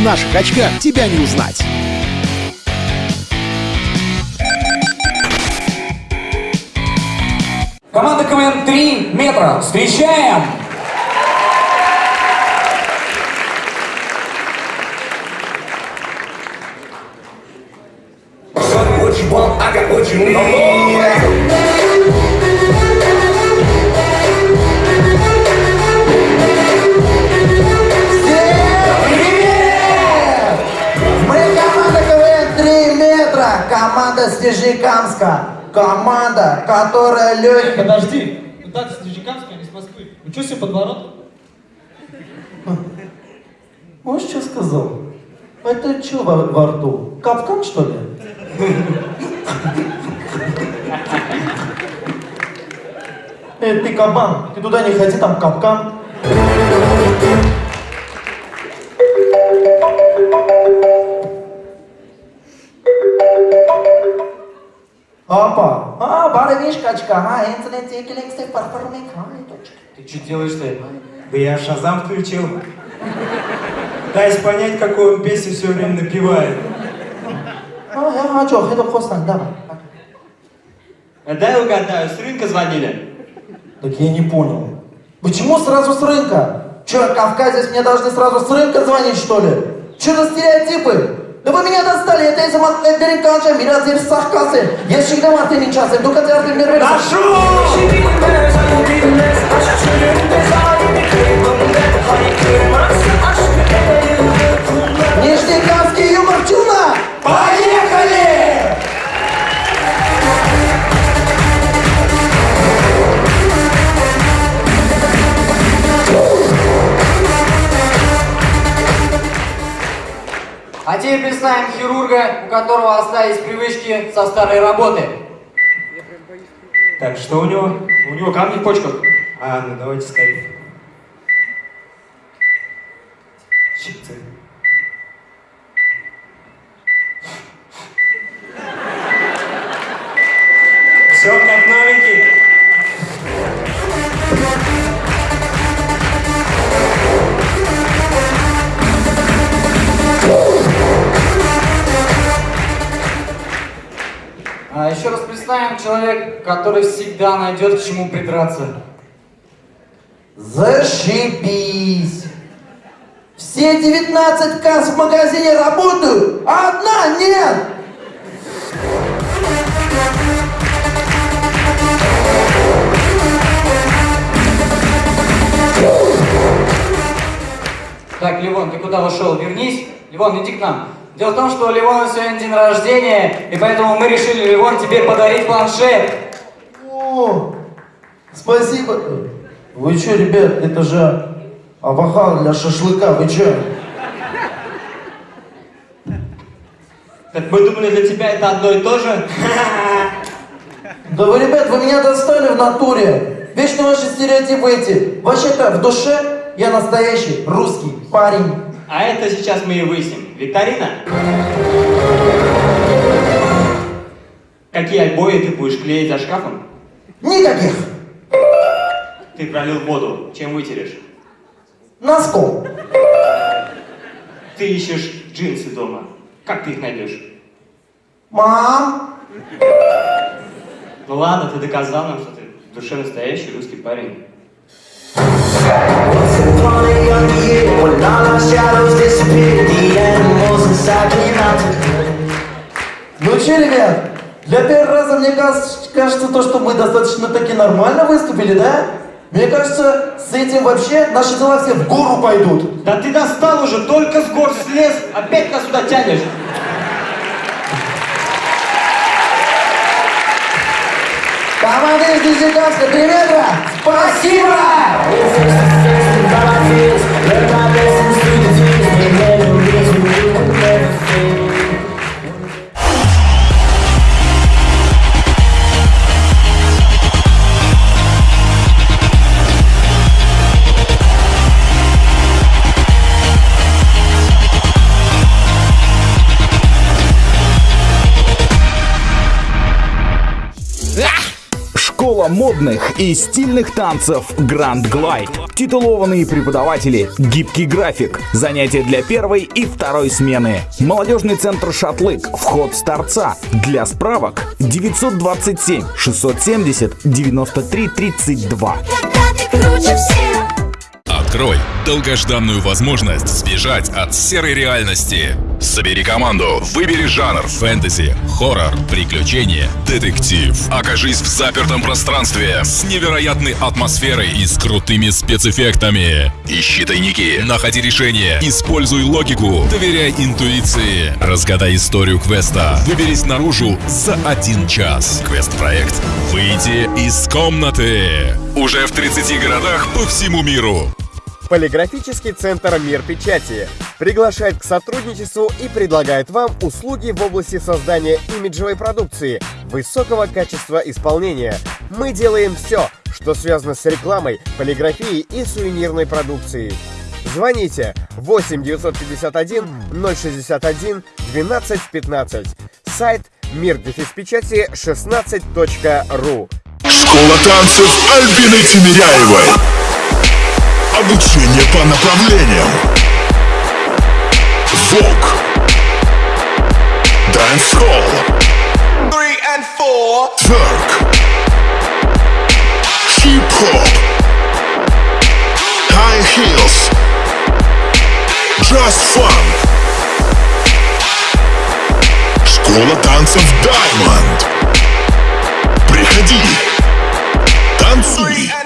В наших очках тебя не узнать. Команда КВН 3 метра. Встречаем! I команда с Нижнекамска, команда, которая легкая. Подожди, ну так с Нижнекамска, а не с Москвы. Ну что себе подворот? Вот что сказал? Это что во, во рту? Капкан, что ли? Эй, ты кабан, ты туда не ходи, там капкан. Барвишкачка, а, интернет, екелексте, парфармик, а, точка. Ты что делаешь-то? Да я шазам включил. Пытаюсь понять, какую он песню все время напевает. А, я, а что, это вкусно, да. А дай угадаю, с рынка звонили? Так я не понял. Почему сразу с рынка? Че, кавказец мне должны сразу с рынка звонить, что ли? Че за стереотипы? Դու մի հատ աստալի, եթե ես մատներներին կանչեմ, իրա ձեր սաղ կասեն, ես չգիտեմ արդեն ինչ ասեմ, դուք այդ արդեն ներվեր ասեմ։ Դաշում! Теперь представим хирурга, у которого остались привычки со старой работы. Так, что у него? У него камни в почках? А, ну давайте ставить. Щипцы. Представим человек, который всегда найдет к чему придраться. Зашибись! Все 19 касс в магазине работают, а одна нет! Так, Ливон, ты куда ушел? Вернись. Ливон, иди к нам. Дело в том, что у Ливона сегодня день рождения, и поэтому мы решили, Ливон, тебе подарить планшет. О, спасибо. Вы что, ребят, это же авахал для шашлыка, вы что? Так мы думали, для тебя это одно и то же? Да вы, ребят, вы меня достали в натуре. Вечно ваши стереотипы эти. Вообще-то в душе я настоящий русский парень. А это сейчас мы и выясним. Викторина? Какие обои ты будешь клеить за шкафом? Никаких. Ты пролил воду. Чем вытерешь? Носком. Ты ищешь джинсы дома. Как ты их найдешь? Мам, Ну ладно, ты доказал нам, что ты в душе настоящий русский парень. Ну что, ребят, для первого раза мне кажется, кажется то, что мы достаточно таки нормально выступили, да? Мне кажется, с этим вообще наши дела все в гору пойдут. Да ты достал уже, только с гор слез, опять нас сюда тянешь. Команда из Нижнекамска, три метра! Спасибо! Школа модных и стильных танцев Grand Glide. Титулованные преподаватели, гибкий график, занятия для первой и второй смены. Молодежный центр «Шатлык», вход с торца. Для справок 927 670 93 32. Открой долгожданную возможность сбежать от серой реальности. Собери команду, выбери жанр фэнтези, хоррор, приключения, детектив. Окажись в запертом пространстве с невероятной атмосферой и с крутыми спецэффектами. Ищи тайники, находи решения, используй логику, доверяй интуиции. Разгадай историю квеста. Выберись наружу за один час. Квест-проект «Выйти из комнаты». Уже в 30 городах по всему миру. Полиграфический центр «Мир печати» приглашает к сотрудничеству и предлагает вам услуги в области создания имиджевой продукции, высокого качества исполнения. Мы делаем все, что связано с рекламой, полиграфией и сувенирной продукцией. Звоните 8 951 061 12 15. Сайт мир печати 16.ру. Школа танцев Альбины Тимиряевой. Обучение по направлениям. Вок. Dancehall. Three and four. Twerk. Hip-hop. High heels. Just fun. Школа танцев Diamond. Приходи. Танцуй.